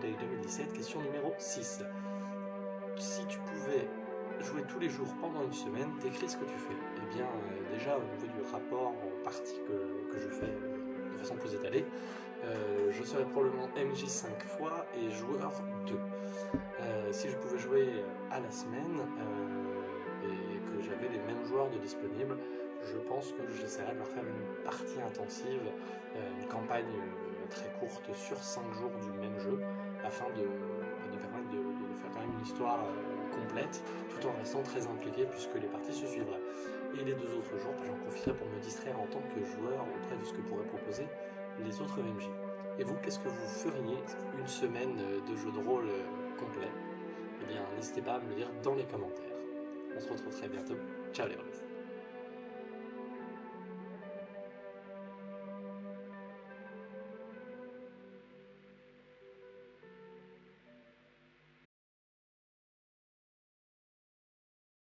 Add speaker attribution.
Speaker 1: Day 2017, question numéro 6. Si tu pouvais jouer tous les jours pendant une semaine, décris ce que tu fais. Eh bien, euh, déjà au niveau du rapport en partie que, je fais euh, de façon plus étalée, euh, je serais probablement MJ 5 fois et joueur 2. si je pouvais jouer à la semaine et que j'avais les mêmes joueurs disponibles, je pense que j'essaierais de leur faire une partie intensive, une campagne très courte sur 5 jours du même jeu, afin de, permettre de, faire quand même une histoire complète, tout en restant très impliqué puisque les parties se suivraient. Et les deux autres jours, j'en profiterai pour me distraire en tant que joueur auprès de ce que pourraient proposer les autres MJ. Et vous, qu'est-ce que vous feriez une semaine de jeu de rôle complet? Eh bien, n'hésitez pas à me le dire dans les commentaires. On se retrouve très bientôt. Ciao les